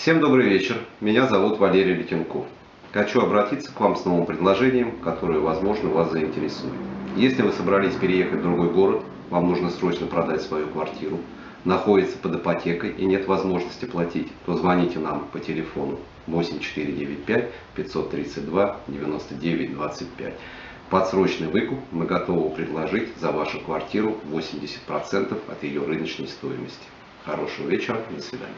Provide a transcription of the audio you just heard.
Всем добрый вечер. Меня зовут Валерий Летенков. Хочу обратиться к вам с новым предложением, которое, возможно, вас заинтересует. Если вы собрались переехать в другой город, вам нужно срочно продать свою квартиру, находится под ипотекой и нет возможности платить, то звоните нам по телефону 8495 532 99 25. Под срочный выкуп мы готовы предложить за вашу квартиру 80% от ее рыночной стоимости. Хорошего вечера, до свидания.